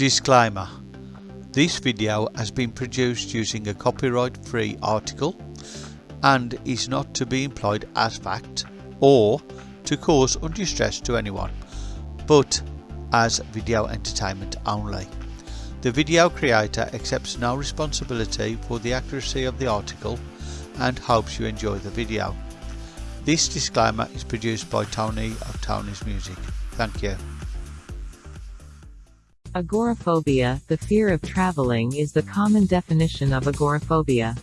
Disclaimer This video has been produced using a copyright-free article and is not to be employed as fact or to cause undue stress to anyone, but as video entertainment only. The video creator accepts no responsibility for the accuracy of the article and hopes you enjoy the video. This disclaimer is produced by Tony of Tony's Music. Thank you. Agoraphobia, the fear of traveling is the common definition of agoraphobia.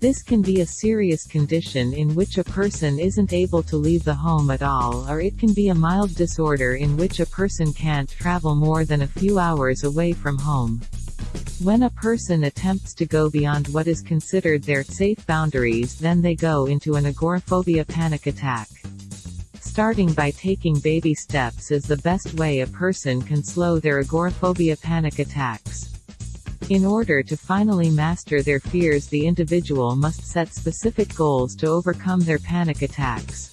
This can be a serious condition in which a person isn't able to leave the home at all or it can be a mild disorder in which a person can't travel more than a few hours away from home. When a person attempts to go beyond what is considered their safe boundaries then they go into an agoraphobia panic attack. Starting by taking baby steps is the best way a person can slow their agoraphobia panic attacks. In order to finally master their fears the individual must set specific goals to overcome their panic attacks.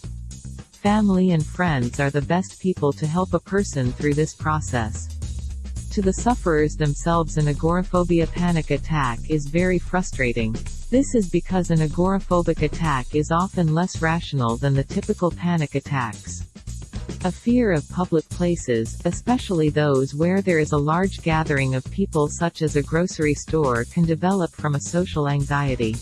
Family and friends are the best people to help a person through this process. To the sufferers themselves an agoraphobia panic attack is very frustrating. This is because an agoraphobic attack is often less rational than the typical panic attacks. A fear of public places, especially those where there is a large gathering of people such as a grocery store can develop from a social anxiety.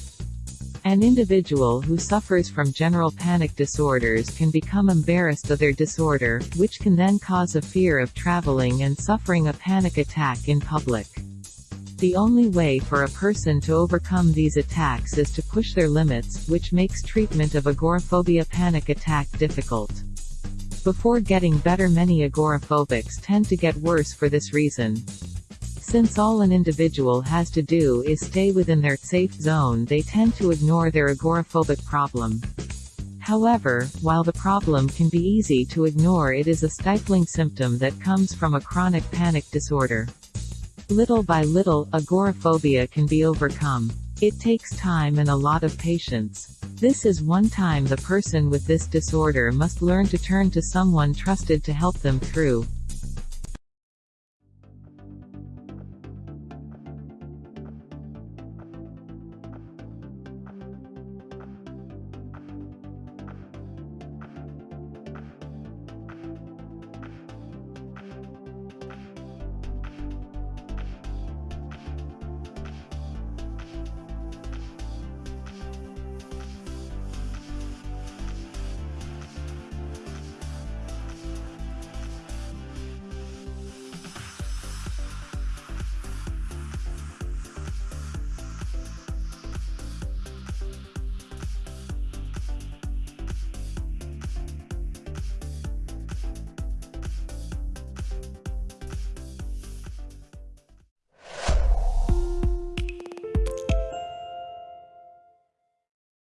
An individual who suffers from general panic disorders can become embarrassed of their disorder, which can then cause a fear of traveling and suffering a panic attack in public. The only way for a person to overcome these attacks is to push their limits, which makes treatment of agoraphobia panic attack difficult. Before getting better many agoraphobics tend to get worse for this reason. Since all an individual has to do is stay within their safe zone they tend to ignore their agoraphobic problem. However, while the problem can be easy to ignore it is a stifling symptom that comes from a chronic panic disorder. Little by little, agoraphobia can be overcome. It takes time and a lot of patience. This is one time the person with this disorder must learn to turn to someone trusted to help them through.